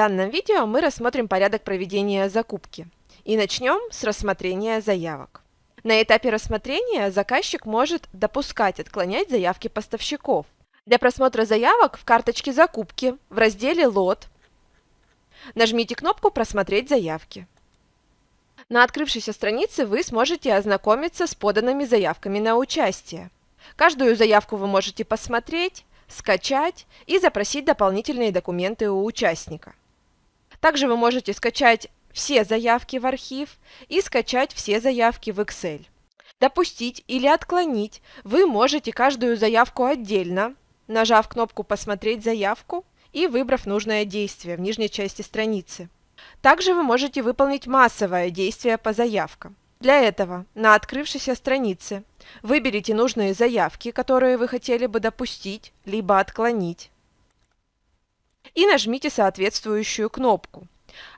данном видео мы рассмотрим порядок проведения закупки. И начнем с рассмотрения заявок. На этапе рассмотрения заказчик может допускать, отклонять заявки поставщиков. Для просмотра заявок в карточке закупки в разделе «Лот» нажмите кнопку «Просмотреть заявки». На открывшейся странице вы сможете ознакомиться с поданными заявками на участие. Каждую заявку вы можете посмотреть, скачать и запросить дополнительные документы у участника. Также вы можете скачать все заявки в архив и скачать все заявки в Excel. Допустить или отклонить вы можете каждую заявку отдельно, нажав кнопку «Посмотреть заявку» и выбрав нужное действие в нижней части страницы. Также вы можете выполнить массовое действие по заявкам. Для этого на открывшейся странице выберите нужные заявки, которые вы хотели бы допустить, либо отклонить, и нажмите соответствующую кнопку.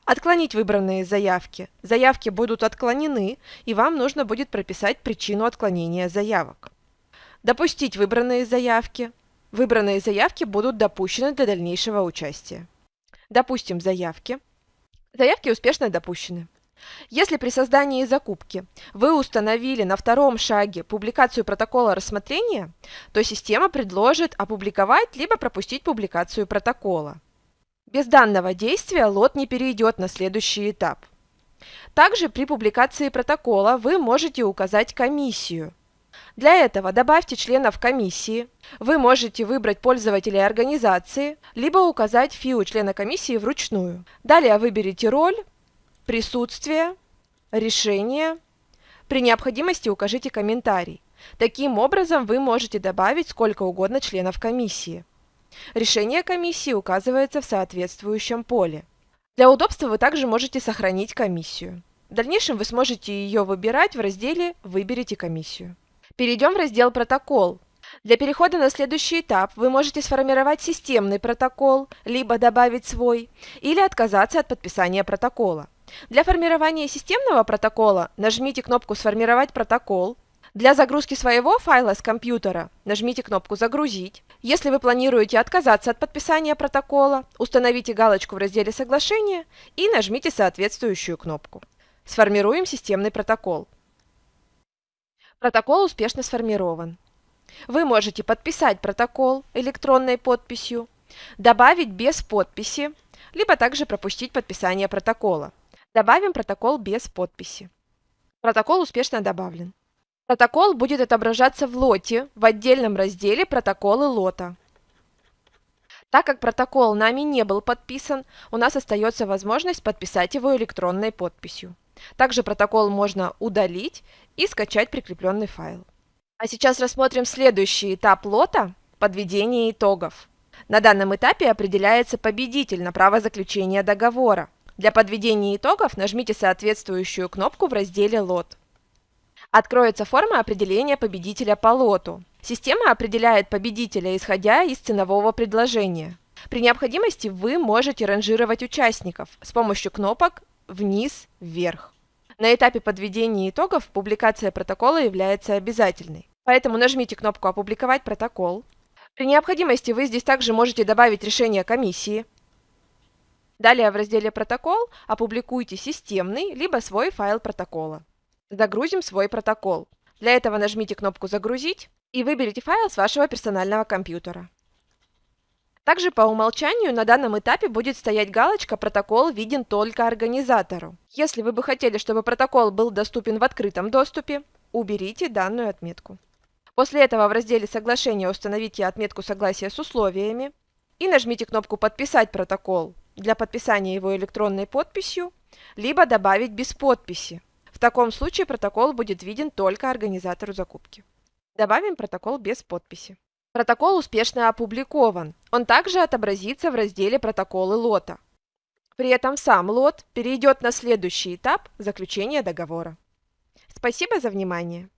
Отклонить выбранные заявки. Заявки будут отклонены, и вам нужно будет прописать причину отклонения заявок. Допустить выбранные заявки. Выбранные заявки будут допущены для дальнейшего участия. Допустим заявки. Заявки успешно допущены. Если при создании закупки вы установили на втором шаге публикацию протокола рассмотрения, то система предложит опубликовать либо пропустить публикацию протокола. Без данного действия лот не перейдет на следующий этап. Также при публикации протокола вы можете указать комиссию. Для этого добавьте членов комиссии. Вы можете выбрать пользователей организации, либо указать ФИУ члена комиссии вручную. Далее выберите роль, присутствие, решение. При необходимости укажите комментарий. Таким образом вы можете добавить сколько угодно членов комиссии. Решение комиссии указывается в соответствующем поле. Для удобства вы также можете сохранить комиссию. В дальнейшем вы сможете ее выбирать в разделе «Выберите комиссию». Перейдем в раздел «Протокол». Для перехода на следующий этап вы можете сформировать системный протокол, либо добавить свой, или отказаться от подписания протокола. Для формирования системного протокола нажмите кнопку «Сформировать протокол». Для загрузки своего файла с компьютера нажмите кнопку «Загрузить». Если вы планируете отказаться от подписания протокола, установите галочку в разделе «Соглашение» и нажмите соответствующую кнопку. Сформируем системный протокол. Протокол успешно сформирован. Вы можете подписать протокол электронной подписью, добавить без подписи, либо также пропустить подписание протокола. Добавим протокол без подписи. Протокол успешно добавлен. Протокол будет отображаться в лоте в отдельном разделе «Протоколы лота». Так как протокол нами не был подписан, у нас остается возможность подписать его электронной подписью. Также протокол можно удалить и скачать прикрепленный файл. А сейчас рассмотрим следующий этап лота – подведение итогов. На данном этапе определяется победитель на право заключения договора. Для подведения итогов нажмите соответствующую кнопку в разделе «Лот». Откроется форма определения победителя по лоту. Система определяет победителя, исходя из ценового предложения. При необходимости вы можете ранжировать участников с помощью кнопок «Вниз», «Вверх». На этапе подведения итогов публикация протокола является обязательной. Поэтому нажмите кнопку «Опубликовать протокол». При необходимости вы здесь также можете добавить решение комиссии, Далее в разделе «Протокол» опубликуйте системный либо свой файл протокола. Загрузим свой протокол. Для этого нажмите кнопку «Загрузить» и выберите файл с вашего персонального компьютера. Также по умолчанию на данном этапе будет стоять галочка «Протокол виден только организатору». Если вы бы хотели, чтобы протокол был доступен в открытом доступе, уберите данную отметку. После этого в разделе «Соглашение» установите отметку согласия с условиями и нажмите кнопку «Подписать протокол» для подписания его электронной подписью, либо добавить без подписи. В таком случае протокол будет виден только организатору закупки. Добавим протокол без подписи. Протокол успешно опубликован. Он также отобразится в разделе «Протоколы лота». При этом сам лот перейдет на следующий этап заключения договора. Спасибо за внимание!